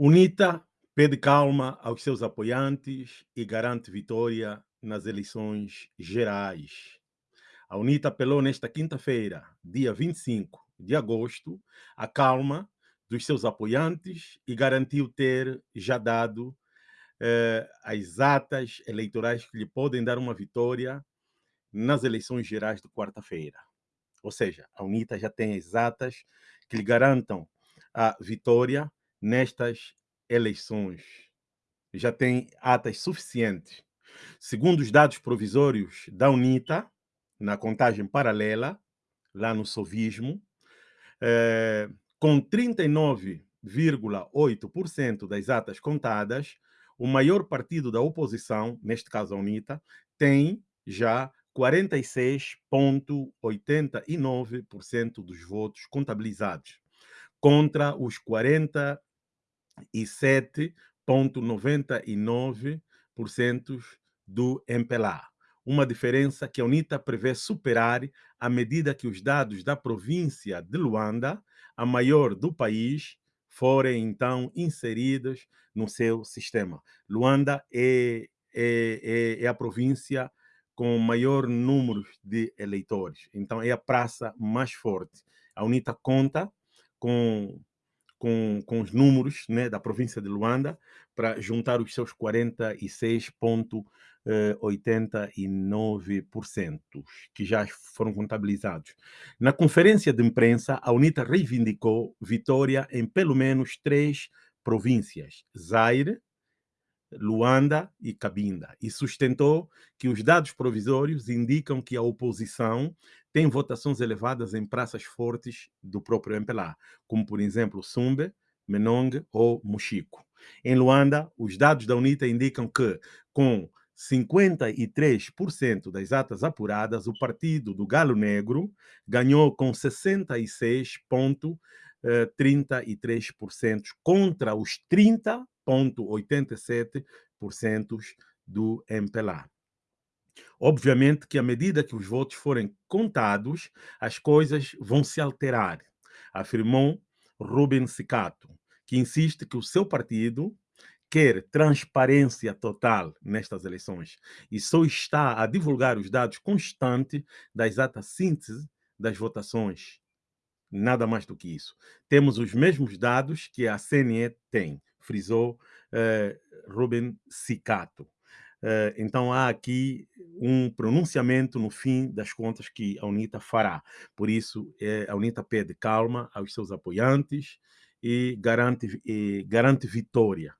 UNITA pede calma aos seus apoiantes e garante vitória nas eleições gerais. A UNITA apelou nesta quinta-feira, dia 25 de agosto, a calma dos seus apoiantes e garantiu ter já dado eh, as atas eleitorais que lhe podem dar uma vitória nas eleições gerais de quarta-feira. Ou seja, a UNITA já tem as atas que lhe garantam a vitória nestas eleições. Já tem atas suficientes. Segundo os dados provisórios da UNITA, na contagem paralela, lá no sovismo, é, com 39,8% das atas contadas, o maior partido da oposição, neste caso a UNITA, tem já 46,89% dos votos contabilizados, contra os 47,99% do MPLA. Uma diferença que a UNITA prevê superar à medida que os dados da província de Luanda, a maior do país, forem então inseridos no seu sistema. Luanda é, é, é, é a província com maior número de eleitores. Então, é a praça mais forte. A UNITA conta com, com, com os números né, da província de Luanda para juntar os seus 46,89% que já foram contabilizados. Na conferência de imprensa, a UNITA reivindicou vitória em pelo menos três províncias: Zaire, Luanda e Cabinda, e sustentou que os dados provisórios indicam que a oposição tem votações elevadas em praças fortes do próprio MPLA, como, por exemplo, Sumbe, Menong ou Muxico. Em Luanda, os dados da UNITA indicam que, com 53% das atas apuradas, o partido do Galo Negro ganhou com 66,33% contra os 30 0,87% do MPLA. Obviamente que à medida que os votos forem contados, as coisas vão se alterar, afirmou Ruben Sicato, que insiste que o seu partido quer transparência total nestas eleições e só está a divulgar os dados constantes das atas síntese das votações. Nada mais do que isso. Temos os mesmos dados que a CNE tem frisou eh, Ruben Sicato. Eh, então há aqui um pronunciamento no fim das contas que a UNITA fará. Por isso, eh, a UNITA pede calma aos seus apoiantes e garante, e garante vitória